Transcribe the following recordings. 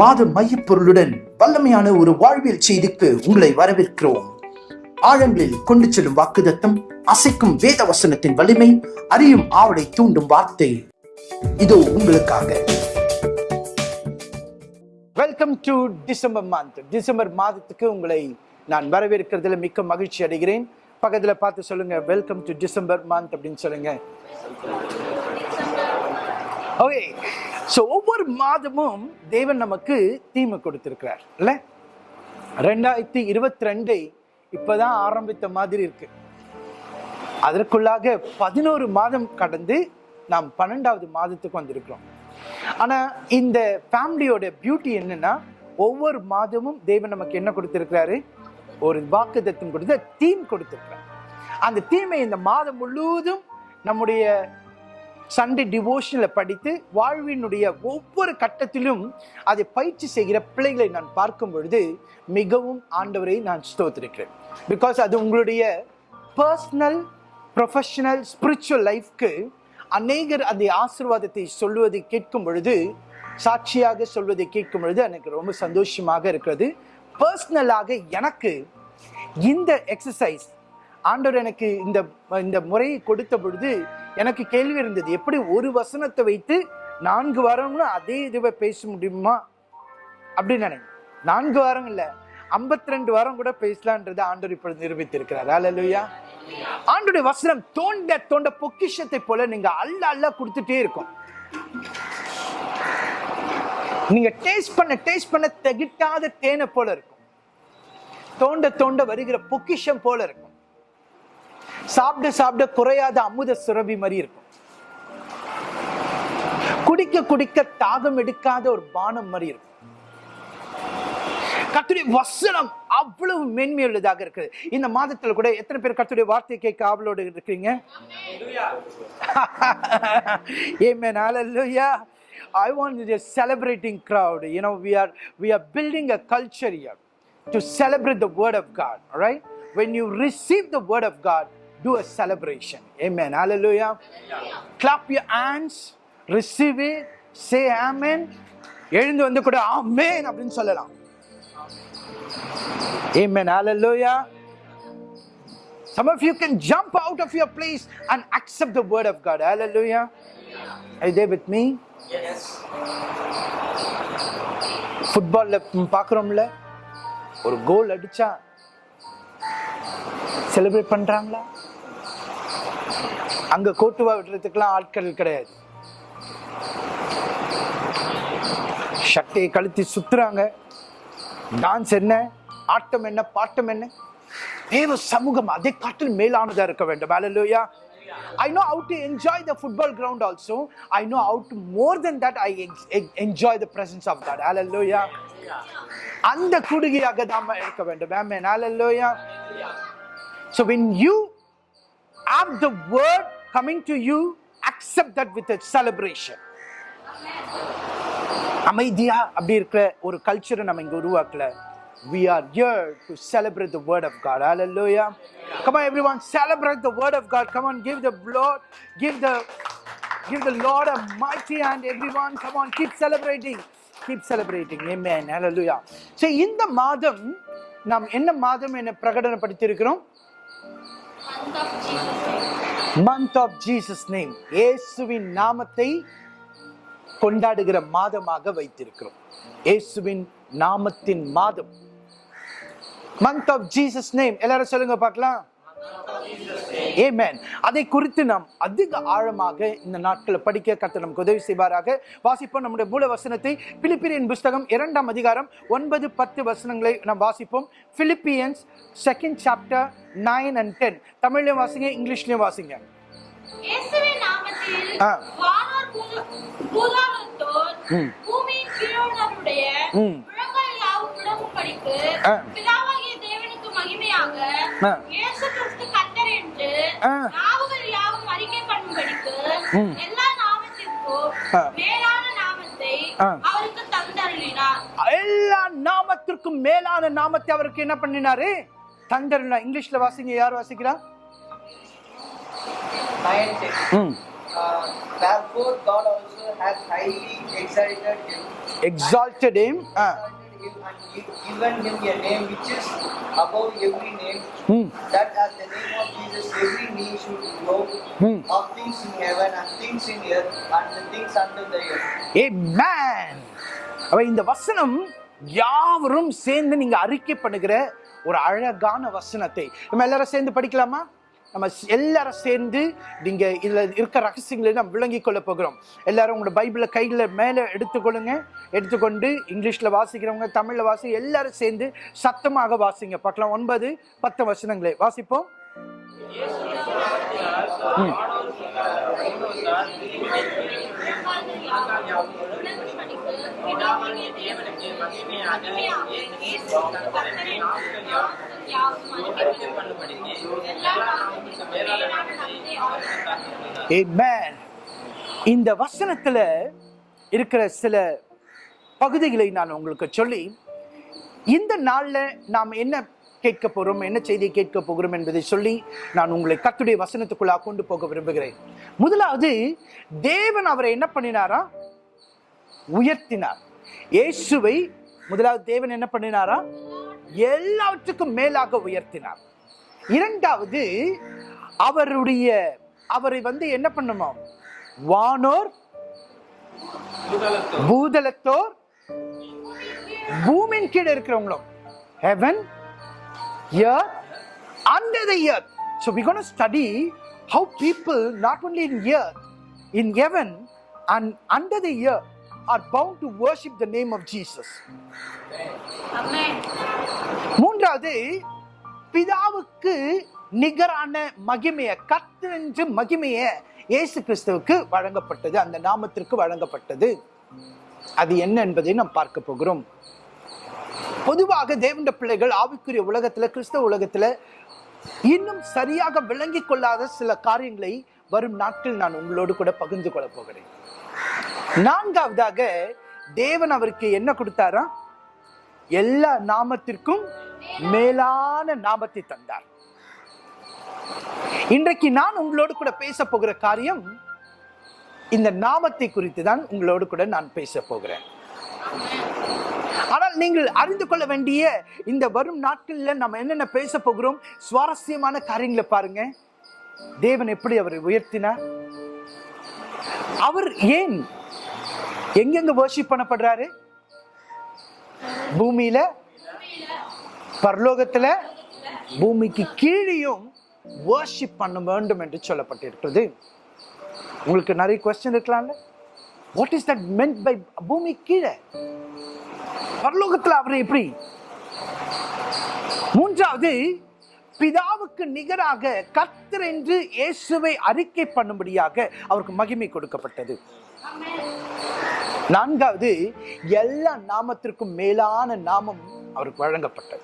மாத மையப்பொருளுடன் வல்லமையான ஒரு வாழ்வியல் செய்திக்கு உங்களை வரவேற்கிறோம். ஆழங்களில் கொண்டு செல்லும் வாக்குதத்தம் அசைக்கும் வேத வசனத்தின் வலிமை அறியும் ஆவலை தூண்டும் வார்த்தை. இதோ உங்களுக்காக. Welcome to December month December மாதத்துக்கு உங்களை நான் வரவேற்கிறதுல மிக்க மகிழ்ச்சி அடைகிறேன். பக்கத்தில் பார்த்து சொல்லுங்க வெல்கம் டு டிசம்பர் மந்த் அப்படின்னு சொல்லுங்க. ஓகே ஸோ ஒவ்வொரு மாதமும் தேவன் நமக்கு தீமை கொடுத்துருக்கிறார் இல்லை? ரெண்டாயிரத்தி இருபத்தி ரெண்டை இப்பதான் ஆரம்பித்த மாதிரி இருக்கு. அதற்குள்ளாக பதினோரு மாதம் கடந்து நாம் பன்னெண்டாவது மாதத்துக்கு வந்திருக்கிறோம். ஆனால் இந்த ஃபேமிலியோட பியூட்டி என்னன்னா ஒவ்வொரு மாதமும் தேவன் நமக்கு என்ன கொடுத்துருக்கிறாரு? ஒரு வாக்குத்தத்தம் கொடுத்து தீம் கொடுத்திருக்கிறார். அந்த தீமை இந்த மாதம் முழுவதும் நம்முடைய சண்டே டிவோஷனில் படித்து வாழ்வினுடைய ஒவ்வொரு கட்டத்திலும் அதை பயிற்சி செய்கிற பிள்ளைகளை நான் பார்க்கும் பொழுது மிகவும் ஆண்டவரை நான் ஸ்தோத்திருக்கிறேன். பிகாஸ் அது உங்களுடைய பர்சனல் ப்ரொஃபஷனல் ஸ்பிரிச்சுவல் லைஃப்க்கு அநேகர் அந்த ஆசிர்வாதத்தை சொல்வதை கேட்கும் பொழுது சாட்சியாக சொல்வதை கேட்கும் பொழுது எனக்கு ரொம்ப சந்தோஷமாக இருக்கிறது. பர்சனலாக எனக்கு இந்த எக்ஸசைஸ் ஆண்டவர் எனக்கு இந்த இந்த முறையை கொடுத்த பொழுது எனக்கு கேள்வி இருந்தது எப்படி ஒரு வசனத்தை வைத்து நான்கு வாரம்னு அதே இதுவை பேச முடியுமா? அப்படின்னு நினைக்கிறேன். நான்கு வாரம் இல்லை ஐம்பத்தி ரெண்டு வாரம் கூட பேசலான்றது ஆண்டோர் இப்பொழுது நிரூபித்திருக்கிறார். அல்லையா ஆண்டுடைய வசனம் தோண்ட தோண்ட பொக்கிஷத்தை போல நீங்க அல்ல அல்ல கொடுத்துட்டே இருக்கும். நீங்க டேஸ்ட் பண்ண டேஸ்ட் பண்ண தகிட்டாத தேனை போல இருக்கும். தோண்ட தோண்ட வருகிற பொக்கிஷம் போல இருக்கும். சாப்பிட சாப்பிட குறையாத அமுத சுரபி மாதிரி இருக்கும் குடிக்க குடிக்க தாகம் எடுக்காத ஒரு பானம் மாதிரி இருக்கும் கத்துடைய வசனம் அவ்வளவு மென்மையுள்ளதாக இருக்குது இந்த மாதத்தில் கூட எத்தனை பேர் கத்துடைய வார்த்தை கேட்க ஆவலோடு இருக்கிறீங்க ஏமே நாளல்லையா I want the celebrating crowd. You know, we are we are building a culture here to celebrate the word of God. All right. When you receive the word do a celebration. Amen. Hallelujah. Clap your hands, receive it, say amen. எழுந்து வந்து கூட ஆமென் அப்படின்னு சொல்லலாம் Amen. Hallelujah. Some of you can jump out of your place and accept the word of God. Hallelujah. Are you there with me? ஃபுட்பால்ல பார்க்குறோம்ல ஒரு கோல் அடிச்சா celebrate பண்றாங்களா அங்க கோட்டுவா விடுறதுக்கெல்லாம் ஆட்கள் கிடையாது சட்டையை கழுத்தி சுத்துறாங்க டான்ஸ் என்ன ஆட்டம் என்ன பாட்டம் என்ன தேவ சமூகம் அதை காட்டில் மேலானதா இருக்க வேண்டும் Hallelujah. I know how to enjoy the football ground also. I know how to more than that I ex- ex- enjoy the presence of God. Hallelujah. அந்த குடுகையாக நாம இருக்க வேண்டும் Amen. Hallelujah. So when you have the word coming to you, accept that with a celebration. அமைதியா அப்படி இருக்கிற ஒரு கல்ச்சரை நம்ம இங்க உருவாக்கல we are here to celebrate the word of god hallelujah come on everyone celebrate the word of god come on give the lord give the give the lord a mighty hand everyone come on keep celebrating keep celebrating amen hallelujah so இந்த மாதம் நாம் என்ன மாதம் என்ன பிரகடனப்படுத்தி பிரகடனப்படுத்தியிருக்கிறோம் month of Jesus name இயேசுவின் நாமத்தை கொண்டாடுகிற மாதமாக வைத்திருக்கிறோம். இயேசுவின் நாமத்தின் மாதம். மந்த் ஆஃப் ஜீசஸ் நேம் எல்லாரும் சொல்லுங்க பார்க்கலாம். Amen. அதை குறித்து நாம் அதிக ஆழமாக இந்த நாட்களை படிக்க கர்த்தர் நமக்கு உதவி செய்வாராக. வாசிப்போம் நம்முடைய மூல வசனத்தை. பிலிப்பியன் புஸ்தகம் இரண்டாம் அதிகாரம் ஒன்பது பத்து வசனங்களை நாம் வாசிப்போம். Philippians second chapter nine and ten தமிழ்லயும் வாசிங்க இங்கிலீஷ்லயும் வாசிங்க. பூமியின் எல்லா நாமத்திற்கும் ஆ. மேலான நாமத்தை ஆ. அவருக்கு தந்தருளினார். எல்லா நாமத்திற்கும் மேலான நாமத்தை அவருக்கு என்ன பண்ணினாரு? தந்தர்னா இங்கிலீஷ்ல வாசிங்க. யார் வாசிக்கிறா? nine ten. ம் Uh, Him and gi- given him a name which is above every name, ம் that at the name of Jesus every knee should bow Hmm. of things in heaven and things in earth and the things under the earth. Amen. அவ இந்த வசனம் யாவரும் சேர்ந்து நீங்க அறிக்கை பண்ணுகிற ஒரு அழகான வசனத்தை நம்ம எல்லாரும் சேர்ந்து படிக்கலாமா நம்ம எல்லாரும் சேர்ந்து நீங்க இதுல இருக்க ரகசியங்களை நம்ம விளங்கி கொள்ள போகிறோம். எல்லாரும் உங்களோட பைபிளை கையில மேலே எடுத்துக்கொள்ளுங்க. எடுத்துக்கொண்டு இங்கிலீஷ்ல வாசிக்கிறவங்க தமிழ்ல வாசி எல்லாரும் சேர்ந்து சத்தமாக வாசிங்க. பார்க்கலாம் ஒன்பது பத்து வசனங்களே. வாசிப்போம். ம். Amen. இந்த வசனத்துல இருக்கிற சில பகுதிகளை நான் உங்களுக்கு சொல்லி இந்த நாள்ல நாம் என்ன கேட்க போறோம் என்ன செய்தியை கேட்க போகிறோம் என்பதை சொல்லி நான் உங்களை கத்துடைய வசனத்துக்குள்ளா கொண்டு போக விரும்புகிறேன் முதலாவது தேவன் அவரை என்ன பண்ணினாரா உயர்த்தினார். இயேசுவை முதலாவது தேவன் என்ன பண்ணினாரா? எல்லாவற்றுக்கும் மேலாக உயர்த்தினார். இரண்டாவது அவருடைய அவரை வந்து என்ன பண்ணுமா? வானோர் பூதலத்தோர். பூமியின் கீழே இருக்கிறவங்களும். Earth under the earth. So we're going to study how people not only in earth in heaven and under the earth are bound to worship the name of jesus. மூன்றாவது பிதாவுக்கு நிகரான மகிமைய கத்தென்று மகிமைய இயேசு கிறிஸ்துவுக்கு வழங்கப்பட்டது. அந்த நாமத்திற்கு வழங்கப்பட்டது. அது என்ன என்பதை நாம் பார்க்க போகிறோம். பொதுவாக தேவண்ட பிள்ளைகள் ஆவிக்குரிய உலகத்துல கிறிஸ்தவ உலகத்துல இன்னும் சரியாக விளங்கிக் கொள்ளாத சில காரியங்களை வரும் நாட்கள் நான் உங்களோடு கூட பகிர்ந்து கொள்ள போகிறேன். நான்காவதாக தேவன் அவருக்கு என்ன கொடுத்தாரா? எல்லா நாமத்திற்கும் மேலான நாமத்தை தந்தார். இன்றைக்கு நான் உங்களோடு கூட பேச போகிற காரியம் இந்த நாமத்தை குறித்து தான் உங்களோடு கூட நான் பேச போகிறேன். ஆனால் நீங்கள் அறிந்து கொள்ள வேண்டிய இந்த வரும் நாட்களில் நம்ம என்னென்ன பேச போகிறோம்? சுவாரஸ்யமான காரியங்களை பாருங்க. தேவன் எப்படி அவரை உயர்த்தினார்? அவர் ஏன் எங்கெங்க வர்ஷிப் பண்ணப்படுறாரு? பூமியில பரலோகத்துல பூமிக்கு கீழேயும் வர்ஷிப் பண்ண வேண்டும் என்று சொல்லப்பட்டிருக்கிறது. உங்களுக்கு நிறைய கொஸ்டின் இருக்கலாம்ல? What is that meant by பூமி கீழே? பரலோகத்தில் அவர் எப்படி? மூன்றாவது பிதாவுக்கு நிகராக கத்தர் என்று இயேசுவை அறிக்கை பண்ணும்படியாக அவருக்கு மகிமை கொடுக்கப்பட்டது. நான்காவது எல்லா நாமத்திற்கும் மேலான நாமம் அவருக்கு வழங்கப்பட்டது.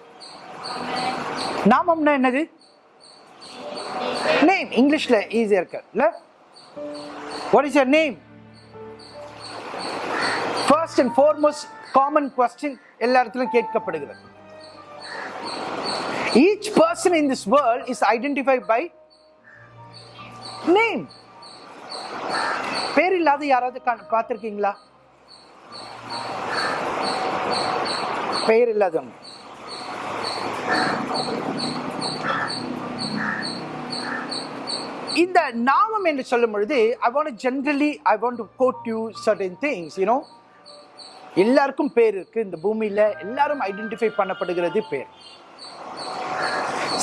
நாமம்னா என்னது? நேம் இங்கிலீஷ்ல ஈஸியா இருக்கு இல்ல what is your name first and foremost common question எல்லா இடத்துலயும் கேட்கப்படுகிறது. Each person in this world is identify by name பேர் இல்லாத யாராவது கா- பெயர் இல்லாதவங்க இந்த நாமம் என்று சொல்லும் பொழுது I want generally I want to quote you certain things you know எல்லாருக்கும் பேர் இருக்கு. இந்த பூமியில எல்லாரும் ஐடென்டிஃபை பண்ணப்படுகிறது பேர்.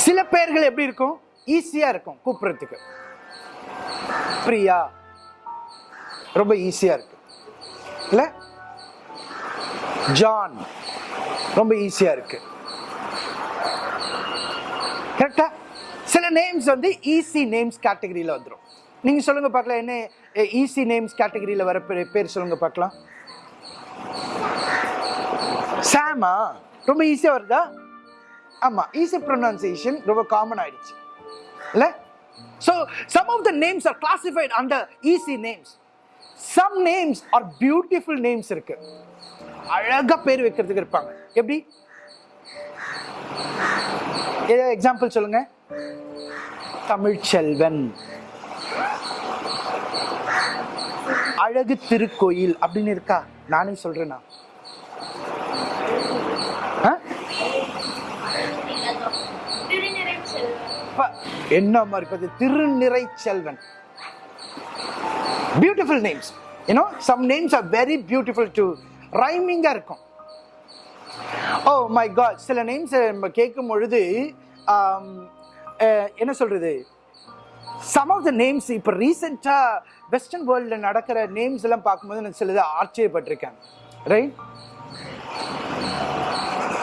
சில பேர்கள் எப்படி இருக்கும்? ஈஸியா இருக்கும் கூப்பிடுறதுக்கு. பிரியா ரொம்ப ஈஸியா இருக்கு. இல்லை? ஜான் ரொம்ப ஈஸியா இருக்கு. கரெக்டா சில நேம்ஸ் வந்து ஈஸி நேம்ஸ் கேட்டகரியில் வந்துடும் நீங்க சொல்லுங்க பார்க்கலாம். என்ன ஈஸி நேம்ஸ் கேட்டகரியில் வர பேர் பேர் சொல்லுங்க பார்க்கலாம். சாமா ரொம்ப ஈஸியாக வருதா? ஆமா ஈஸி ப்ரொனன்சியேஷன் ரொம்ப காமன் ஆயிடுச்சு. இல்ல? So some of the names are classified under easy names some names are beautiful names இருக்கு. அழகாக பேர் வைக்கிறதுக்கு இருப்பாங்க. எப்படி? ஏதாவது எக்ஸாம்பிள் சொல்லுங்க. தமிழ்ச்செல்வன். அழகு திருக்கோயில் அப்படின்னு இருக்கா? நானே சொல்றேனா? ஆ? என்ன மாதிரி பார்த்து திருநிறை Selvan beautiful names you know some names are very beautiful to ரைமிங்காக இருக்கும். ஓ மை காட் சில நேம்ஸ் நம்ம கேட்கும் பொழுது um, என்ன சொல்கிறது சம் ஆஃப் த நேம்ஸ் இப்போ ரீசெண்டாக வெஸ்டர்ன் வேர்ல்டில் நடக்கிற நேம்ஸ் எல்லாம் பார்க்கும்போது நான் சிலது ஆச்சரியப்பட்டிருக்கேன். ரைட்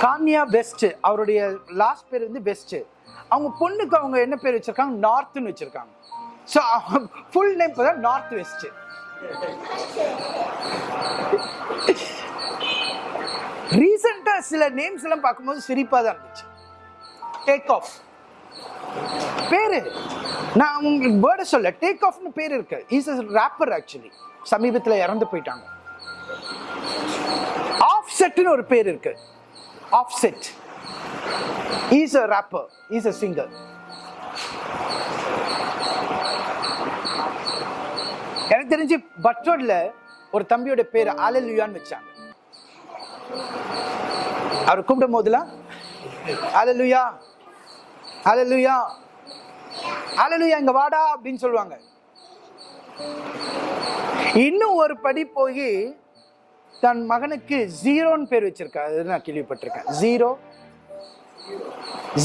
கான்யா வெஸ்ட் அவருடைய லாஸ்ட் பேர் வந்து வெஸ்ட் அவங்க பொண்ணுக்கு அவங்க என்ன பேர் வச்சிருக்காங்க? நார்த்துன்னு வச்சிருக்காங்க. ஸோ ஃபுல் நேம் பார்த்தா நார்த் வெஸ்ட்டு ரீசெண்டா சில நேம்ஸ் எல்லாம் பார்க்கும்போது சிரிப்பா தான் இருந்துச்சு. டேக் ஆஃப் பேரு நான் உங்களுக்கு பேர்டை சொல்ல டேக் ஆஃப்னு பேர் இருக்கு. இஸ் அ ரேப்பர் ஆக்சுவலி சமீபத்தில் இறந்து போயிட்டாங்க. ஆஃப் செட்னு ஒரு பேர் இருக்கு. Offset is a rapper is a singer எனக்கு தெரிஞ்சு பட்ரோட்ல ஒரு தம்பியோட பேர் அலலுயான்னு வச்சாங்க. அவர் கூப்பிடும் போதுலாம் அலலுயா அலலுயா அலலுயா இங்க வாடா அப்படின்னு சொல்லுவாங்க. இன்னும் ஒரு படி போய் தன் மகனுக்கு ஜீரோன்னு பேர் வச்சிருக்கா அது நான் கேள்விப்பட்டிருக்கேன். Zero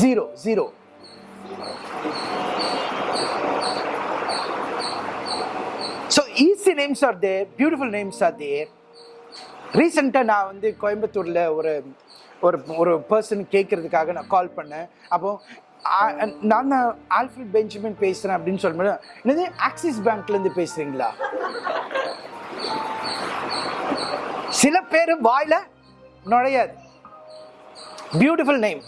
zero zero. So easy names are there beautiful names are there ரீசெண்டாக நான் வந்து கோயம்புத்தூரில் ஒரு ஒரு ஒரு பர்சன் கேட்கறதுக்காக நான் கால் பண்ணேன். அப்போ நான் தான் ஆல்ஃபில் பெஞ்சமின் பேசுகிறேன் அப்படின்னு சொல்லும்போது என்னது ஆக்சிஸ் பேங்க்லேருந்து பேசுகிறீங்களா சில பேர் வாயில் நுழையாது. பியூட்டிஃபுல் நேம்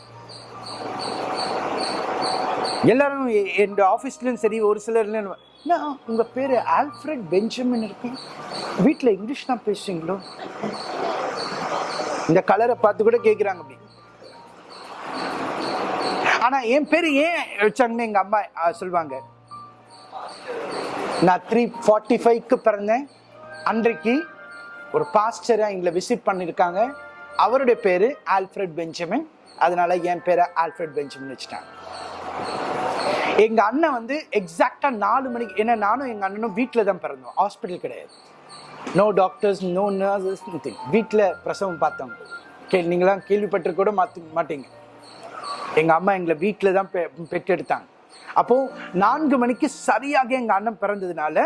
எல்லாரும் என்னோட என் சரி ஒரு சிலர்லேயும் என்ன? உங்க பேரு ஆல்ஃபிரட் பெஞ்சமின் இருக்கு? வீட்டில் இங்கிலீஷ் தான் பேசுறீங்களோ? இந்த கலரை பார்த்து கூட கேட்குறாங்க அப்படி. ஆனா என் பேரு ஏன் வச்சாங்கன்னு எங்க அம்மா சொல்லுவாங்க. நான் த்ரீ ஃபார்ட்டி ஃபைவ்க்கு பிறந்தேன். அன்றைக்கு ஒரு பாஸ்டராக எங்களை விசிட் பண்ணியிருக்காங்க அவருடைய பேரு ஆல்ஃபிரட் பெஞ்சமின் அதனால என் பேரை ஆல்ஃபிரட் பெஞ்சமின் வச்சுட்டாங்க. எங்கள் அண்ணன் வந்து எக்ஸாக்டாக நாலு மணிக்கு ஏன்னா நானும் எங்கள் அண்ணனும் வீட்டில் தான் பிறந்தோம். ஹாஸ்பிட்டல் கிடையாது. No doctors no nurses nothing வீட்டில் பிரசவம் பார்த்தோம் கே நீங்களாம் கேள்விப்பட்டு கூட மாற்ற மாட்டீங்க. எங்கள் அம்மா எங்களை வீட்டில் தான் பெ பெற்றெடுத்தாங்க. அப்போ நான்கு மணிக்கு சரியாக எங்கள் அண்ணன் பிறந்ததுனால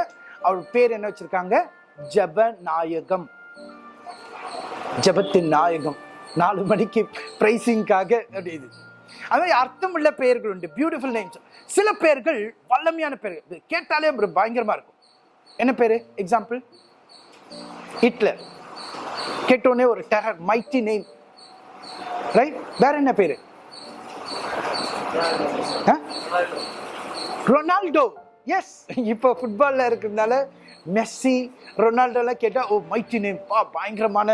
அவர் பேர் என்ன வச்சுருக்காங்க? ஜபநாயகம். ஜபத்தின் நாயகம். நாலு மணிக்கு பிரைசிங்காக இது. அது மாதிரி அர்த்தமுள்ள பெயர்கள் உண்டு. பியூட்டிஃபுல் நேம்ஸ் சில பெயர்கள் வல்லமையான பெயர்கள். கேட்டாலே ஒரு பயங்கரமா இருக்கும். என்ன பேரு? எக்ஸாம்பிள் ஹிட்லர் கேட்டோடனே ஒரு டெரர் மைட்டி நேம் ரைட் வேற என்ன பேரு? ரொனால்டோ எஸ் இப்போ ஃபுட்பாலில் இருக்கிறதுனால மெஸ்ஸி ரொனால்டோலாம் கேட்டால் ஓ மைட்டி நேம் பா பயங்கரமான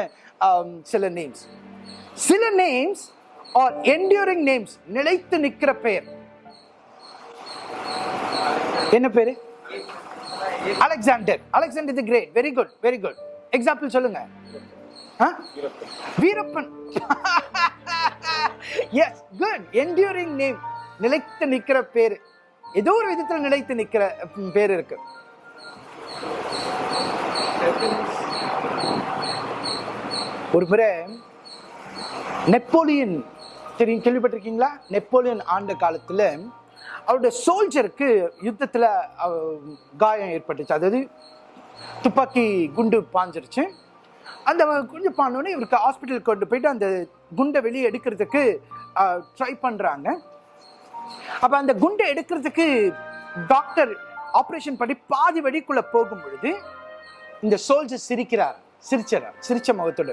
um, சில நேம்ஸ் சில நேம்ஸ் ஆர் என்டியூரிங் நேம்ஸ் நிலைத்து நிற்கிற பெயர். என்ன பேரு? Alexander Alexander the great very good very good example சொல்லுங்க. Veerappan yes good enduring name நிலைத்து நிக்கிற பேரு. ஏதோ ஒரு விதத்தில் நிலைத்து நிக்கிற பேர் இருக்கு. ஒரு முறை நெப்போலியன் தெரியும் கேள்விப்பட்டிருக்கீங்களா? நெப்போலியன் ஆண்ட காலத்தில் அவருடைய சோல்ஜருக்கு யுத்தத்தில் காயம் ஏற்பட்டுச்சு. அதாவது துப்பாக்கி குண்டு பாஞ்சிருச்சு. அந்த குண்டு பாண்டோடனே இவருக்கு ஹாஸ்பிட்டலுக்கு கொண்டு போயிட்டு அந்த குண்டை வெளியே எடுக்கிறதுக்கு ட்ரை பண்ணுறாங்க அப்போ அந்த குண்டை எடுக்கிறதுக்கு டாக்டர் ஆப்ரேஷன் பண்ணி பாதி வழிக்குள்ளே போகும் பொழுது இந்த சோல்ஜர் சிரிக்கிறார் சிரிச்சார் சிரிச்ச முகத்தோடு.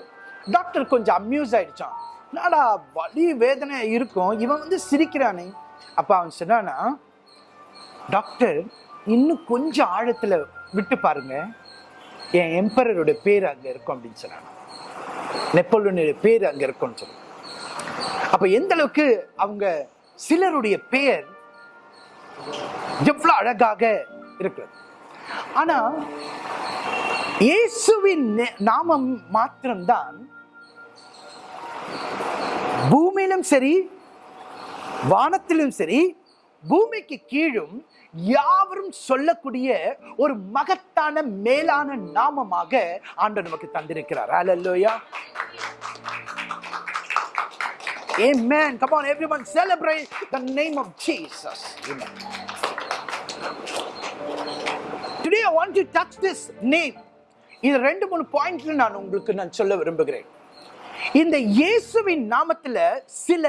டாக்டர் கொஞ்சம் அம்யூஸ் ஆயிடுச்சான் என்னடா வலி வேதனை இருக்கும்? இவன் வந்து சிரிக்கிறானே. அப்போ அவன் சொன்னானா டாக்டர் இன்னும் கொஞ்சம் ஆழத்தில் விட்டு பாருங்க. என் எம்பரரோட பேர் அங்கே இருக்கும் அப்படின்னு சொன்னான். நெப்போலியனுடைய பேர் அங்கே இருக்கும்னு சொன்னான். அப்போ எந்த அளவுக்கு அவங்க சிலருடைய பெயர் எவ்வளோ அழகாக இருக்கிறது. ஆனால் இயேசுவின் நே- நாமம் மாத்திரம்தான் பூமியிலும் சரி வானத்திலும் சரி பூமிக்கு கீழும் யாவரும் சொல்லக்கூடிய ஒரு மகத்தான மேலான நாமமாக ஆண்டு நமக்கு தந்திருக்கிறார் ஹalleluya Amen. Come on, everyone, celebrate the name of Jesus. Amen. Today I want to touch this name. இது ரெண்டு மூணு பாயிண்ட்ல நான் உங்களுக்கு நான் சொல்ல விரும்புகிறேன் இந்த இயேசுவின் நாமத்தில் சில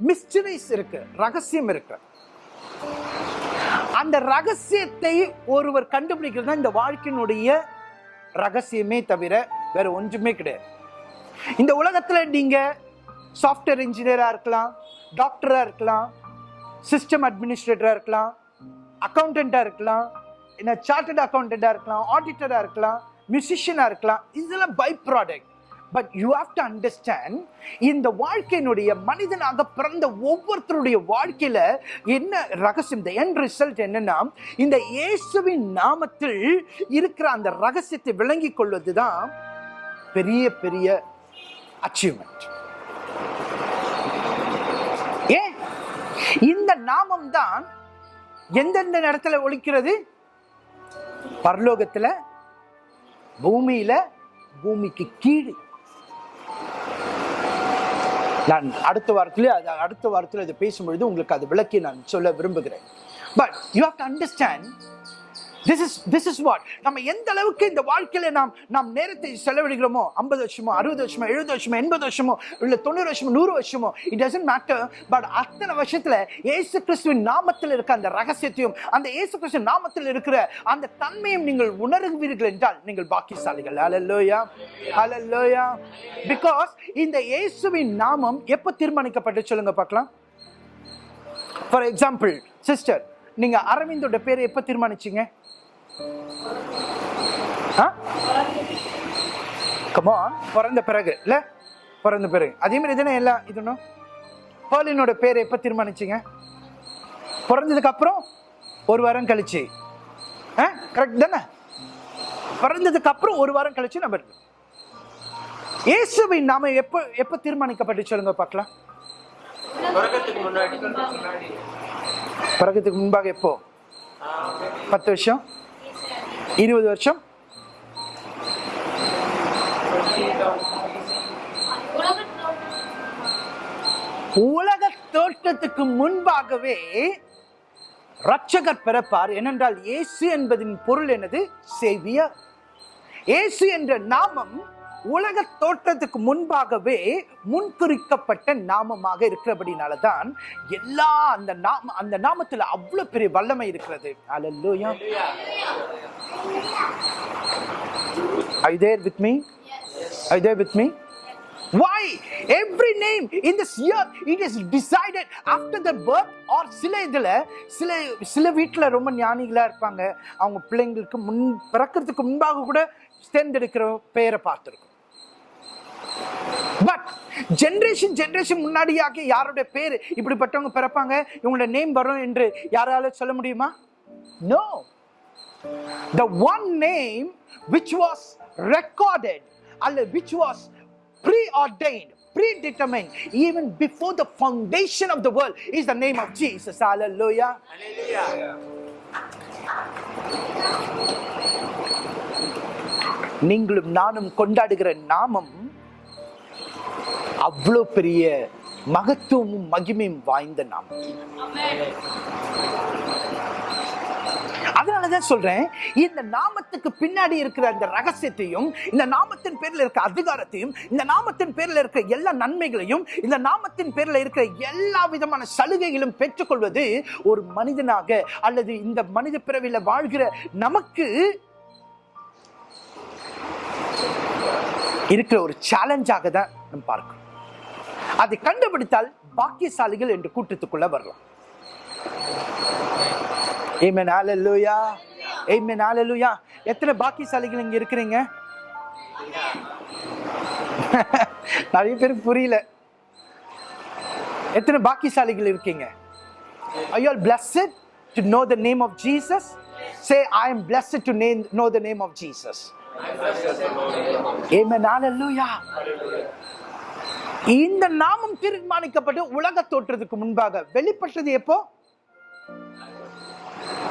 மிஸ்டரிஸ் இருக்கு ரகசியம் இருக்கு. அந்த ரகசியத்தை ஒருவர் கண்டுபிடிக்கிறது தான் இந்த வாழ்க்கையினுடைய ரகசியமே தவிர வேற ஒன்றுமே கிடையாது. இந்த உலகத்தில் நீங்க சாஃப்ட்வேர் இன்ஜினியராக இருக்கலாம் டாக்டராக இருக்கலாம் சிஸ்டம் அட்மினிஸ்ட்ரேட்டராக இருக்கலாம் அக்கௌண்டண்டா இருக்கலாம் என்ன சார்ட்டர்ட் அக்கௌண்டண்டா இருக்கலாம் ஆடிட்டராக இருக்கலாம் மியூசிஷியனாக இருக்கலாம் இதெல்லாம் by product but you have to understand இந்த வாழ்க்கையினுடைய மனிதனாக பிறந்த ஒவ்வொருத்தருடைய வாழ்க்கையில என்ன ரகசியம்? இந்த என் ரிசல்ட் என்னன்னா இந்த இயேசுவின் நாமத்தில் இருக்கிற அந்த ரகசியத்தை விளங்கிக் கொள்வதுதான் பெரிய பெரிய அச்சீவ்மெண்ட் ஏன்? இந்த நாமம் தான் எந்தெந்த இடத்துல ஒழிக்கிறது? பரலோகத்தில் பூமியில பூமிக்கு கீழே நான் அடுத்த வாரத்துல அது அடுத்த வாரத்தில் அதை பேசும்பொழுது உங்களுக்கு அது விளக்கி நான் சொல்ல விரும்புகிறேன். But you have to understand this is this is what நம்ம எந்த அளவுக்கு இந்த வாழ்க்கையில நாம் நாம் நேரத்தை செலவிடுகிறோமோ ஐம்பது வருஷமோ அறுபது வருஷமோ எழுபது வருஷமோ எண்பது வருஷமோ இல்லை தொண்ணூறு வருஷமோ நூறு வருஷமோ இட் டசன்ட் மேட்டர் பட் அத்தனை வருஷத்துல இயேசு கிறிஸ்துவின் நாமத்தில் இருக்க அந்த ரகசியத்தையும் அந்த இயேசு கிறிஸ்து நாமத்தில் இருக்கிற அந்த தன்மையும் நீங்கள் உணர்வீர்கள் என்றால் நீங்கள் பாக்கியசாலிகள். அலல்லோயா அலல்லோயா பிகாஸ் இந்த இயேசுவின் நாமம் எப்போ தீர்மானிக்கப்பட்டு சொல்லுங்க பார்க்கலாம். ஃபார் எக்ஸாம்பிள் சிஸ்டர் நீங்கள் அரவிந்தோட பேரை எப்போ தீர்மானிச்சீங்க? கமான் பிறந்த பிறகு. இல்ல? பிறந்த பிறகு. அதே மாதிரி தானே எல்லாம் இதுனும் பேர்லினோட பேரை எப்ப தீர்மானிச்சீங்க? பிறந்ததுக்கு அப்புறம் ஒரு வாரம் கழிச்சு. கரெக்ட் தானே? பிறந்ததுக்கு அப்புறம் ஒரு வாரம் கழிச்சு நம்ம இருக்கோம். இயேசுவின் நாம எப்ப எப்ப தீர்மானிக்கப்பட்டு சொல்லுங்க பார்க்கலாம். பிறகுக்கு முன்பாக எப்போ? பத்து வருஷம்? இருபது வருஷம். உலக தோற்றத்துக்கு முன்பாகவே ரட்சகர் பிறப்பார். ஏனென்றால் இயேசு என்பதின் பொருள் எனது சேவியர். இயேசு என்ற நாமம் உலக தோற்றத்துக்கு முன்பாகவே முன்குறிக்கப்பட்ட நாமமாக இருக்கிறபடினால தான் எல்லா அந்த நாம அந்த நாமத்துல அவ்வளவு பெரிய வல்லமை இருக்கிறது hallelujah I you with with I Are with me? Why? Every name in this year it is decided after the birth or சில இதில் சில சில வீட்டில் ரொம்ப ஞானிகளாக இருப்பாங்க அவங்க பிள்ளைங்களுக்கு முன் பிறக்கிறதுக்கு முன்பாக கூட தேர்ந்தெடுக்கிற பெயரை பார்த்துருக்கோம் பட் ஜென்ரேஷன் ஜென்ரேஷன் முன்னாடியாக யாருடைய பேர் இப்படிப்பட்டவங்க பிறப்பாங்க இவங்களோட நேம் வரும் என்று யாரால சொல்ல முடியுமா no the one name which was recorded அல்ல which was preordained predetermined even before the foundation of the world is the name of Jesus. Hallelujah. Hallelujah. நீங்களும் நானும் கொண்டாடுகிற நாமம் அவ்வளவு பெரிய மகத்துவமும் மகிமையும் வாய்ந்த நாமம். அதனாலதான் சொல்றேன் இந்த நாமத்துக்கு பின்னாடி இருக்கிற அந்த ரகசியத்தையும் இந்த நாமத்தின் பேர்ல இருக்க அதிகாரத்தையும் இந்த நாமத்தின் பேர்ல இருக்க எல்லா நன்மைகளையும் இந்த நாமத்தின் பேர்ல இருக்கிற எல்லா விதமான சலுகைகளும் பெற்றுக்கொள்வது ஒரு மனிதனாக அல்லது இந்த மனித பிறவியில வாழ்கிற நமக்கு இருக்கிற ஒரு சேலஞ்சாக தான் நம்ம பார்க்கிறோம் அதை கண்டுபிடித்தால் பாக்கியசாலிகள் என்று கூட்டத்துக்குள்ள வரலாம் Amen. Hallelujah. Amen. Hallelujah. எத்தனை பாக்கியசாலிகள் இங்க இருக்கிறீங்க நிறைய பேருக்கு புரியல எத்தனை பாக்கியசாலிகள் இருக்கீங்க Are you to know the name of Jesus of Jesus? Say, I am blessed to name, know the name இந்த நாமம் தீர்மானிக்கப்பட்டு உலக தோற்றத்துக்கு முன்பாக வெளிப்பட்டது எப்போ?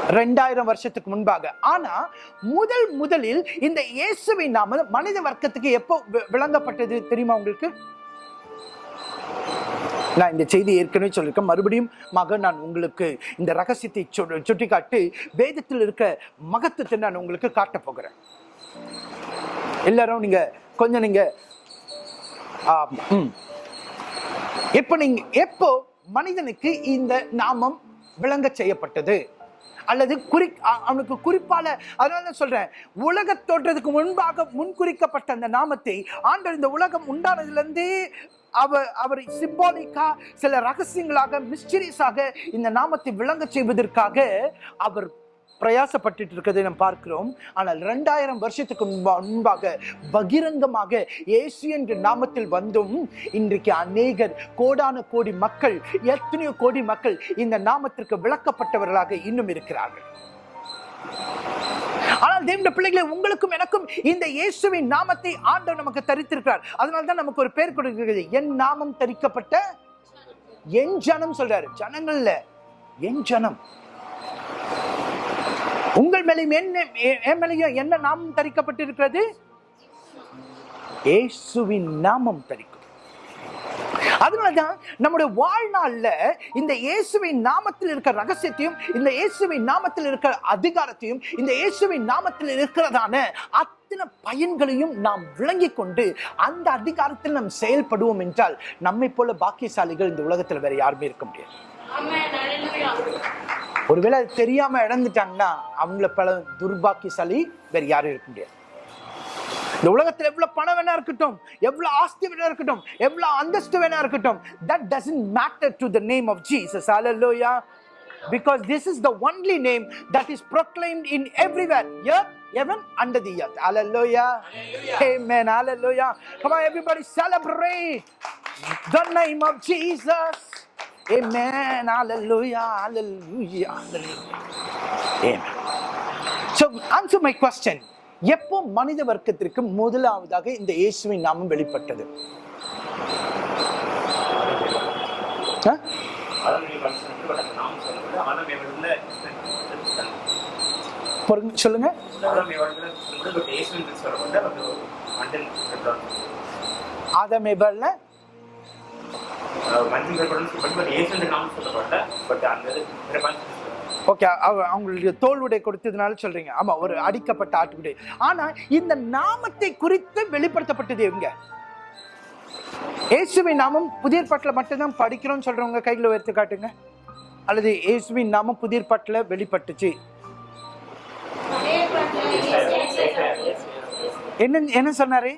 ரெண்டாயிரம் வருஷத்துக்கு முன்பாக. ஆனா முதல் முதலில் இந்த இயேசுவின் நாம மனித வர்க்கத்துக்கு எப்போ வி- விளங்கப்பட்டது தெரியுமா உங்களுக்கு? நான் இந்த செய்தி ஏற்கனவே சொல்லியிருக்கேன். மறுபடியும் மகன் நான் உங்களுக்கு இந்த ரகசியத்தை சுட்டி சுட்டிக்காட்டி வேதத்தில் இருக்க மகத்துவத்தை நான் உங்களுக்கு காட்டப் போகிறேன். எல்லாரும் நீங்க கொஞ்சம் நீங்க ஆ, நீங்க எப்போ மனிதனுக்கு இந்த நாமம் விளங்க செய்யப்பட்டது? அல்லது குறி அவனுக்கு குறிப்பால அதனால சொல்றேன் உலக தோற்றத்துக்கு முன்பாக முன்குறிக்கப்பட்ட அந்த நாமத்தை ஆண்டவர் இந்த உலகம் உண்டானதுலேருந்து அவர் அவர் சிம்பாலிக்கா சில ரகசியங்களாக மிஸ்டரிஸாக இந்த நாமத்தை விளங்க செய்வதற்காக அவர் பிரயாசப்பட்டுட்டு இருக்கிறதை நாம் பார்க்கிறோம். ஆனால் ரெண்டாயிரம் வருஷத்துக்கு முன்பாக பகிரங்கமாக இயேசு என்ற நாமத்தில் வந்தும் இன்றைக்கு அநேகர் கோடான கோடி மக்கள் எத்தனையோ கோடி மக்கள் இந்த நாமத்திற்கு விளக்கப்பட்டவர்களாக இன்னும் இருக்கிறார்கள். ஆனால் தேவனுடைய பிள்ளைகளை உங்களுக்கும் எனக்கும் இந்த இயேசுவின் நாமத்தை ஆண்டவர் நமக்கு தரித்திருக்கிறார். அதனால தான் நமக்கு ஒரு பேர் கொடுக்கிறது என் நாமம் தரிக்கப்பட்ட என் ஜனம் சொல்றாரு. ஜனங்கள்ல என் ஜனம். உங்கள் மேலையும் என்ன என் மேலையும் என்ன நாமம் தரிக்கப்பட்டிருக்கிறது? இயேசுவின் நாமம் தரிக்கும். அதனாலதான் நம்முடைய வாழ்நாள்ல இந்த இயேசுவின் நாமத்தில் இருக்கிற ரகசியத்தையும் இந்த இயேசுவின் நாமத்தில் இருக்கிற அதிகாரத்தையும் இந்த இயேசுவின் நாமத்தில் இருக்கிறதான அத்தனை பயன்களையும் நாம் விளங்கிக் கொண்டு அந்த அதிகாரத்தில் நாம் செயல்படுவோம் என்றால் நம்மை போல பாக்கியசாலிகள் இந்த உலகத்தில் வேற யாருமே இருக்க முடியாது. ஒருவேளை அது தெரியாம இழந்துட்டாங்கன்னா அவங்கள பல துர்பாக்கியசாலி வேற யாரும் இருக்க முடியாது இந்த உலகத்துல எவ்வளவு பணம் வேணா இருக்கட்டும் எவ்வளவு ஆஸ்தி வேணா இருக்கட்டும் எவ்வளவு அந்தஸ்து வேணா இருக்கட்டும் that doesn't matter to the name of Jesus hallelujah because this is the only name that is proclaimed in everywhere earth heaven under the earth hallelujah amen hallelujah come on everybody celebrate the name of Jesus amen hallelujah hallelujah hallelujah amen so answer my question எப்போ மனித வர்க்கத்திற்கு முதலாவதாக இந்த இயேசுவின் நாமம் வெளிப்பட்டது சொல்லுங்க அதனுடைய மஞ்சள் கற்பனை சொல்லப்பட்டு பட் இயேசு பட் அந்த இது ஓகே அவங்களுடைய தோல்வுடை கொடுத்ததுனால சொல்றீங்க. ஆமா ஒரு அடிக்கப்பட்ட ஆட்டுக்குடை ஆனா இந்த நாமத்தை குறித்து வெளிப்படுத்தப்பட்டது எங்க? இயேசுவின் நாமம் புதிய பாட்டில் மட்டும்தான் படிக்கிறோம்னு சொல்றவங்க கையில் உயர்த்தி காட்டுங்க. அல்லது இயேசுவின் நாமம் புதிய பாட்டில் வெளிப்பட்டுச்சு. என்ன என்ன சொன்னாரு?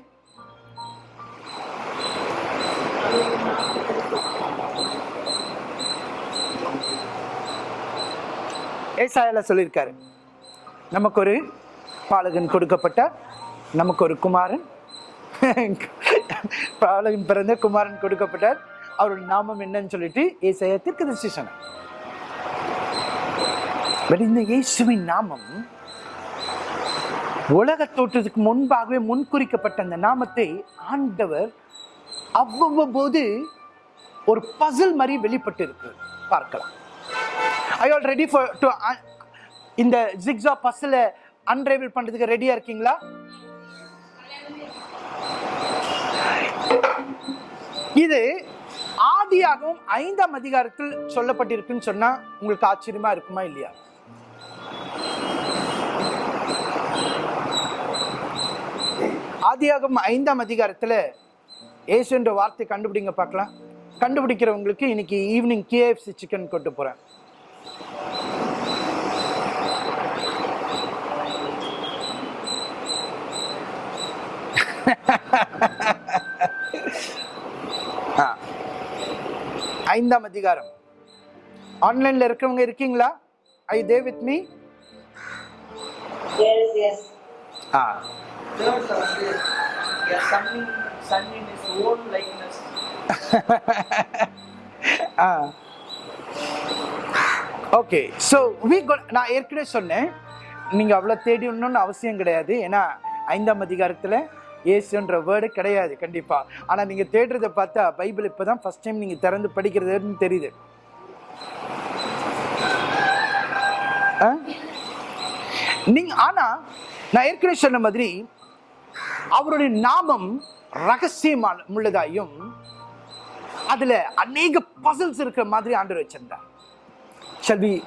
ஏசாயால சொல்லியிருக்காரு. நமக்கு ஒரு பாலகன் கொடுக்கப்பட்டார். நமக்கு ஒரு குமாரன். பாலகன் பிறந்த குமாரன் கொடுக்கப்பட்டார். அவருடைய நாமம் என்னன்னு சொல்லிட்டு ஏசாயா தீர்க்கதரிசி சொன்னார். பட் இந்த இயேசுவின் நாமம் உலக தோற்றத்துக்கு முன்பாகவே முன்குறிக்கப்பட்ட அந்த நாமத்தை ஆண்டவர் அவ்வப்போது ஒரு பசில் மாதிரி வெளிப்பட்டு இருக்கு பார்க்கலாம். I all ready for to இந்த ஜிக்ஸா பஸ்ஸில் அன்ரைவல் பண்ணுறதுக்கு ரெடியாக இருக்கீங்களா? இது ஆதியாகவும் ஐந்தாம் அதிகாரத்தில் சொல்லப்பட்டிருக்குன்னு சொன்னால் உங்களுக்கு ஆச்சரியமாக இருக்குமா இல்லையா? ஆதியாகம் ஐந்தாம் அதிகாரத்தில் ஏசு என்ற வார்த்தை கண்டுபிடிங்க பார்க்கலாம். கண்டுபிடிக்கிறவங்களுக்கு இன்னைக்கு ஈவினிங் கேஎஃப்சி சிக்கன் கொண்டு போகிறேன் ஐந்தாம் அதிகாரம். ஆன்லைன்ல இருக்கிறவங்க இருக்கீங்களா? I they with me. Ah. Third verse is, a son in, son in his own likeness. Ah okay so we நான் ஏற்கனவே சொன்னேன் நீங்கள் அவ்வளோ தேடிடணும்னு அவசியம் கிடையாது. ஏன்னா ஐந்தாம் அதிகாரத்தில் ஏசுன்ற வேர்டு கிடையாது கண்டிப்பாக ஆனால் நீங்கள் தேடுறதை பார்த்தா பைபிள் இப்போ தான் ஃபர்ஸ்ட் டைம் நீங்கள் திறந்து படிக்கிறதுன்னு தெரியுது. ஆ? நீங்க ஆனா நான் ஏற்கனவே சொன்ன மாதிரி அவருடைய நாமம் ரகசியமான உள்ளதாயும் அதுல அநேக பசல்ஸ் இருக்கிற மாதிரி ஆண்டு வச்சிருந்தார். ஷல்வி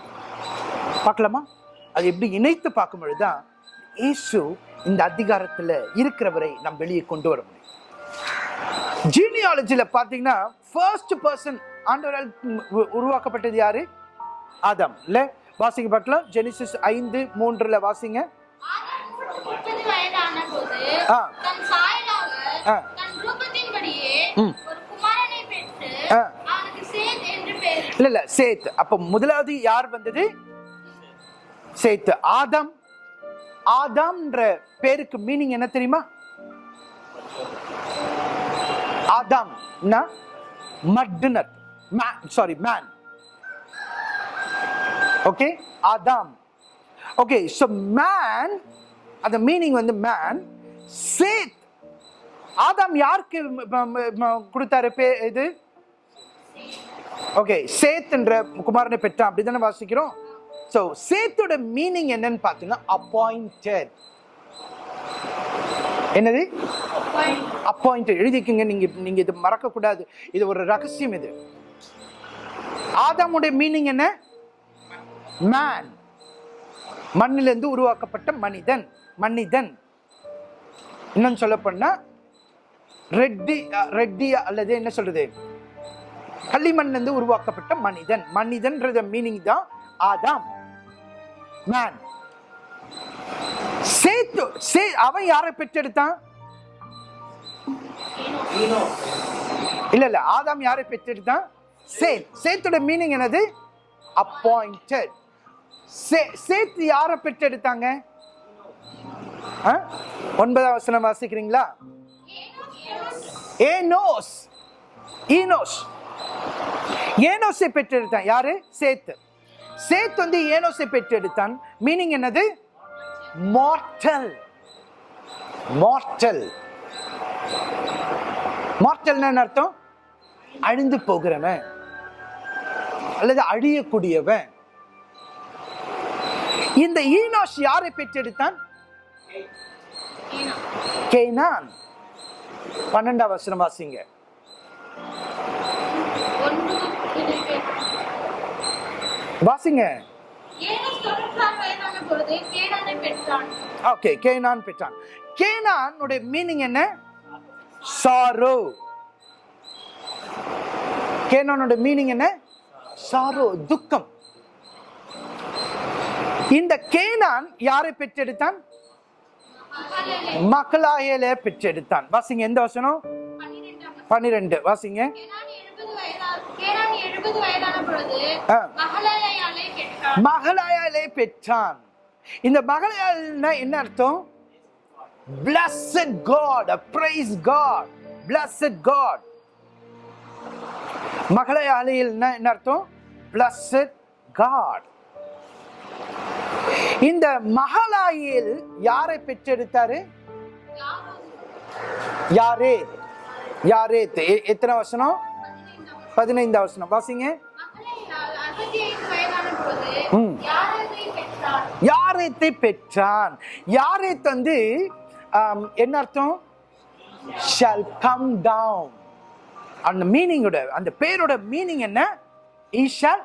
பார்க்கலாமா? அது எப்படி இணைத்து பார்க்கும் பொழுதுதான் இயேசு இந்த அதிகாரத்துல இருக்கிறவரை நாம் வெளியே கொண்டு வர முடியும். ஜீனியாலஜில பாத்தீங்கன்னா ஃபர்ஸ்ட் பர்சன் ஆண்டவரால் உருவாக்கப்பட்டது யாரு? ஆதாம். இல்ல? வாசிங்க பார்க்கலாம். ஜெனிசிஸ் ஐந்து மூன்றுல வாசிங்க. ஆ. தன் ஆ. இல்ல இல்ல சேத். அப்ப முதலாவது யார் வந்தது? சேத். ஆதம். ஆதாம்ன்ற பேருக்கு மீனிங் என்ன தெரியுமா? Adam. மட்னர். Sorry man okay Adam. Okay so man அந்த மீனிங் வந்து மேன் சேத். ஆதாம் யாருக்கு கொடுத்தாரு பே இது? ஓகே சேத் என்ற குமாரனை பெற்றான் அப்படி தானே வாசிக்கிறோம்? ஸோ சேத்தோட மீனிங் என்னன்னு பார்த்தீங்கன்னா அப்பாயிண்டட் என்னது? அப்பாயிண்டட் எழுதிக்குங்க நீங்க நீங்க இது மறக்க கூடாது இது ஒரு ரகசியம் இது. ஆதாமுடைய மீனிங் என்ன? மேன் மண்ணிலிருந்து உருவாக்கப்பட்ட மனிதன். மனிதன். இன்னும் சொல்ல போனா ரெட்டி ரெட்டி அல்லது என்ன சொல்றது? களிமண்ல இருந்து உருவாக்கப்பட்ட மனிதன். மனிதன்றது மீனிங் தான் ஆதாம். மேன் சேத்து சே அவன் யாரை பெற்றெடுத்தான்? இல்ல இல்ல ஆதாம் யாரை பெற்றெடுத்தான்? சேத். சேத்தோட மீனிங் என்னது? அப்பாயிண்டட் சேத் யாரை பெற்றெடுத்தாங்க? ஒன்பதாம் வசனம் வாசிக்கிறீங்களா? ஏனோஸ் ஈனோஸ் ஏனோசை பெற்றெடுத்தான். யாரு? சேத்து. சேத் வந்து ஏனோசை பெற்றெடுத்தான். மீனிங் என்னது? மார்டல் மார்டல் என்ன அர்த்தம்? அழிந்து போகிறவன். அல்லது அழியக்கூடியவன். இந்த ஈனோஷ் யாரை பெற்றெடுத்தான்? கேனான். பன்னெண்டாம் வசனம் வாசிங்க. வாசிங்க. ஓகே கேனான் பெற்றான். கேனானுடைய மீனிங் என்ன? சாரோ. கேனானோட மீனிங் என்ன? சாரோ துக்கம். இந்த கேனான் யாரை பெற்றெடுத்தான்? மக்களாயல பெற்றெடுத்தான். வாசிங்க எந்த வசனம்? பன்னிரெண்டு. வாசிங்க கேனான் எழுபது வயதா கேனான் எழுபது வயதான பொழுது ஆ. மகளாயாலை பெற்றான். இந்த மகளாயால்னா என்ன அர்த்தம்? Blessed god praise god blessed god. மகளாயாலையில் என்ன அர்த்தம்? Blessed god. இந்த மகளாயில் யாரை பெற்றெடுத்தாரு? யாரே? யாரே? எத்தனை வசனம்? பதினைந்தாம் வசனம். வாசிங்க. யாரேத்தை பெற்றான் யாரேத் வந்து என்ன அர்த்தம்? ஷால் கம் டவுன் அந்த மீனிங்கோட அந்த பேரோட மீனிங் என்ன? He shall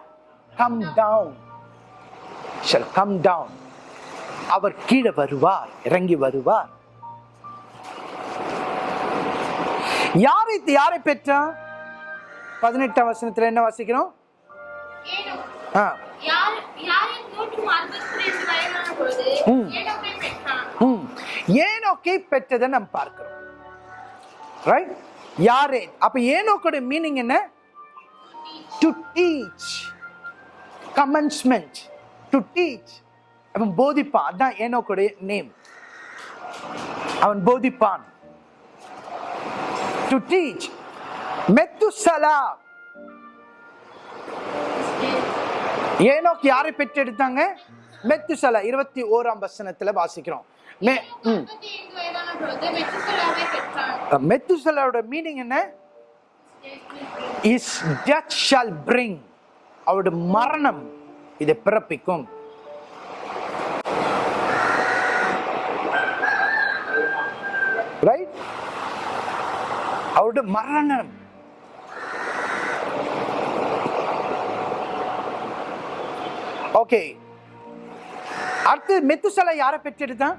come down shall come down அவர் கீழே வருவார் இறங்கி வருவார். யாரை யாரை பெற்றான் பதினெட்டாம் வசனத்துல என்ன வாசிக்கிறோம்? ஆ. ஏனோக்கை பெற்றதை நம்ம பார்க்கிறோம். ரைட் யாரே? அப்ப ஏனோக்கோட மீனிங் என்ன? To teach commencement to teach அவன் போதிப்பான். அதான் ஏனோக்கோட நேம் அவன் போதிப்பான். To teach Methuselah. ஏனோக்கு யாரை பெற்றெடுத்தாங்க? மெத்துசலா. இருபத்தி ஓராம் வசனத்துல வாசிக்கிறோம். மெத்துசலாவோட மீனிங் என்ன? இஸ் டெத் ஷால் பிரிங் அவருடைய மரணம் இதை பிறப்பிக்கும். ரைட் அவருடைய மரணம். ஓகே அடுத்து மெத்துசலை யாரை பெற்றெடுத்தான்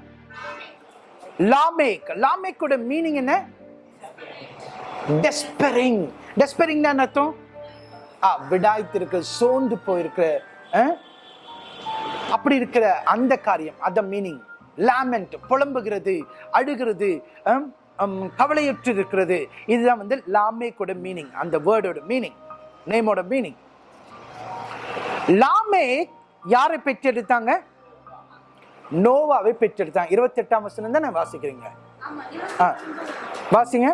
லாமேக். லாமேக்கோட மீனிங் என்ன? டெஸ்பெரிங் டெஸ்பரிங் என்ன அர்த்தம்? ஆ விடாய்த்திருக்க சோர்ந்து போயிருக்கிற ஆ? அப்படி இருக்கிற அந்த காரியம் அந்த மீனிங் லாமெண்ட் புலம்புகிறது அழுகிறது கவலையுற்று இருக்கிறது இதுதான் வந்து லாமேக்கோட மீனிங் அந்த வேர்டோட மீனிங் நேமோட மீனிங் லாமேக் யாரை பெற்றெடுத்தாங்க? நோவாவை பெற்றெடுத்தாங்க. இருபத்தி எட்டாம் வசனம் தானே வாசிக்கிறீங்க. வாசிங்க.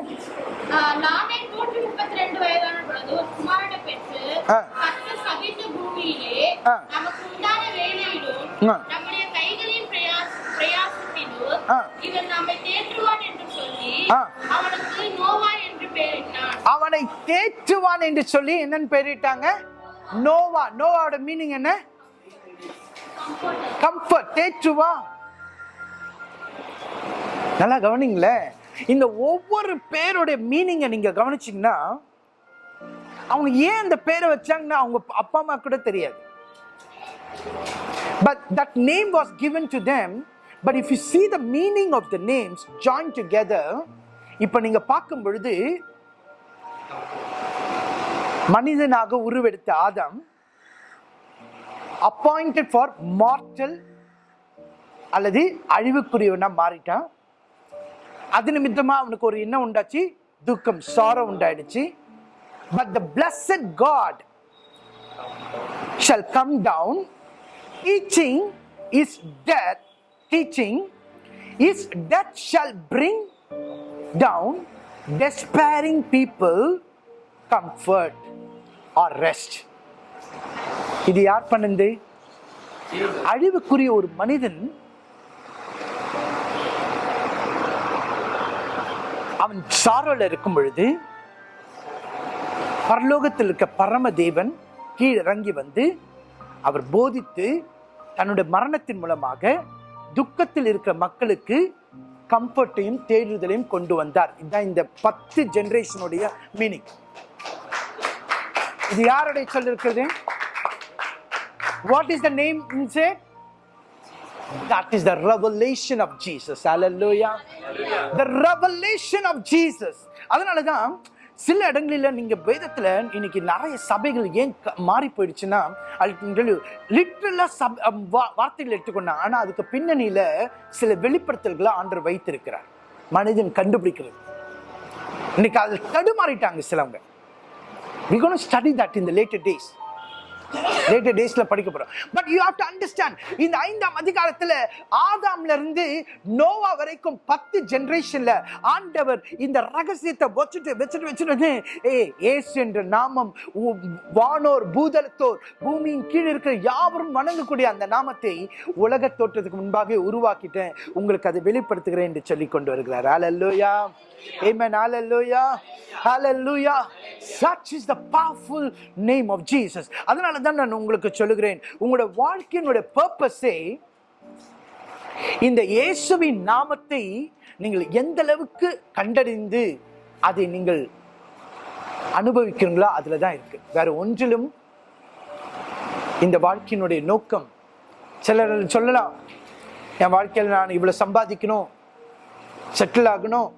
அவனை தேற்றுவான் என்று சொல்லி என்னன்னு பெயரிட்டாங்க? நோவா. நோவாவோட மீனிங் என்ன? கம்ஃபர்ட் தேற்றுவா நல்லா கவனிங்களேன் இந்த ஒவ்வொரு பேருடைய மீனிங்கை நீங்க கவனிச்சிங்கன்னா அவங்க ஏன் அந்த பேரை வச்சாங்கன்னா அவங்க அப்பா அம்மா கூட தெரியாது. But that name was given to them but if you see the meaning of the names join together இப்போ நீங்க பார்க்கும் பொழுது மனிதனாக உருவெடுத்த ஆதம் அப்பாயிண்டட் ஃபார் மார்டல் அல்லது அழிவுக்குரியவனா மாறிட்டான் அது நிமித்தமாக அவனுக்கு ஒரு என்ன உண்டாச்சு துக்கம் சாரம் உண்டாயிடுச்சு but the blessed God shall come down teaching is death teaching is death shall bring down despairing people comfort or rest இது யார் பண்ணது? அழிவுக்குரிய ஒரு மனிதன் அவன் சாரோல இருக்கும் பொழுது பரலோகத்தில் இருக்க பரம தேவன் கீழிறங்கி வந்து அவர் போதித்து தன்னுடைய மரணத்தின் மூலமாக துக்கத்தில் இருக்கிற மக்களுக்கு கம்ஃபர்ட்டையும் தேடுதலையும் கொண்டு வந்தார். இதுதான் இந்த பத்து ஜெனரேஷனுடைய மீனிங் இது யாருடைய சொல்லிருக்கிறது? What is the name instead That is the revelation of Jesus. Hallelujah. The revelation of Jesus. அதனால தான் சில இடங்களில் நீங்க வேதத்துல இன்னைக்கு நிறைய சபைகள் ஏன் மாறி போயிடுச்சுன்னா லிட்ரலா சப் வா- வார்த்தைகள் எடுத்துக்கொண்டா ஆனா அதுக்கு பின்னணியில சில வெளிப்படுத்தல்களை ஆண்டர் வைத்திருக்கிறார் மனிதன் கண்டுபிடிக்கிறது இன்னைக்கு அதில் தடுமாறிட்டாங்க சிலவங்க going to study that in the later days later டேஸ்ல படிக்க போறோம். But you have to understand இந்த ஐந்தாம் அதிகாரத்துல ஆதாம்ல இருந்து நோவா வரைக்கும் பத்து ஜெனரேஷன்ல ஆண்டவர் இந்த ரகசியத்தை வச்சுட்டு வச்சுட்டு வச்சுட்டு ஏ ஏசு என்ற நாமம் வானோர் பூதலத்தோர் பூமியின் கீழ் இருக்கிற யாவரும் வணங்கக்கூடிய அந்த நாமத்தை உலக தோற்றத்துக்கு முன்பாக உருவாக்கிட்டேன். உங்களுக்கு அதை வெளிப்படுத்துகிறேன் என்று சொல்லி கொண்டு வருகிறார். ஹalleluya amen. Hallelujah. Hallelujah. Such is the powerful name of jesus. அதனால தான் நான் உங்களுக்கு சொல்லுகிறேன். உங்களோட வாழ்க்கையினுடைய பர்பஸே இந்த இயேசுவின் நாமத்தை நீங்கள் எந்த அளவுக்கு கண்டறிந்து அதை நீங்கள் அனுபவிக்கிறீங்களோ அதில் தான் இருக்கு. வேற ஒன்றிலும் இந்த வாழ்க்கையினுடைய நோக்கம் சிலர் சொல்லலாம் என் வாழ்க்கையில் நான் இவ்வளோ சம்பாதிக்கணும் செட்டில் ஆகணும்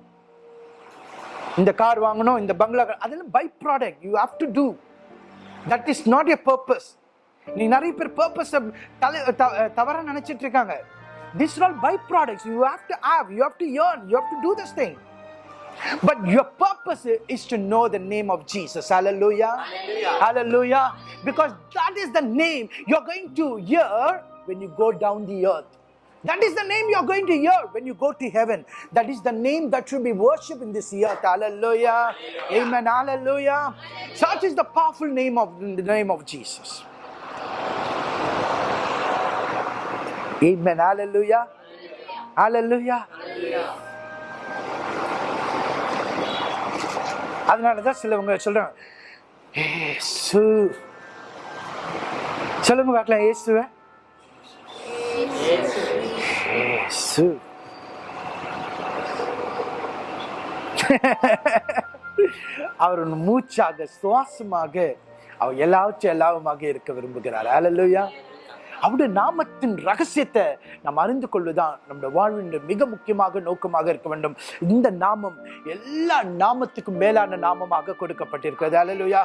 இந்த கார் வாங்கணும் இந்த பங்களா அதெல்லாம் by product you have to do That is not a purpose நீ நிறைய பேர் பர்பஸ் தலை தவறா நினைச்சிட்டு இருக்காங்க this all buy products you have to have you have to earn you have to do this thing But your purpose is to know the name of Jesus. Hallelujah. Hallelujah. Because that is the name you're going to hear when you go down the earth. That is the name you're going to hear when you go to heaven. That is the name that should be worshipped in this earth. Hallelujah. Amen. Hallelujah. Such is the powerful name of the name of Jesus. Amen. Hallelujah. Hallelujah. அதனாலதான் சிலவங்க சொல்றாங்க ஏசு சொல்லுங்க பார்க்கலாம் இயேசுவ இயேசு அவர் மூச்சாக சுவாசமாக அவர் எல்லாவற்றும் எல்லாவுமாக இருக்க விரும்புகிறார். அலல்லுயா அவருடைய நாமத்தின் ரகசியத்தை நாம் அறிந்து கொள்வதுதான் நம்முடைய வாழ்வின் மிக முக்கியமாக நோக்கமாக இருக்க வேண்டும். இந்த நாமம் எல்லா நாமத்துக்கும் மேலான நாமமாக கொடுக்கப்பட்டிருக்கிறது. அலலுயா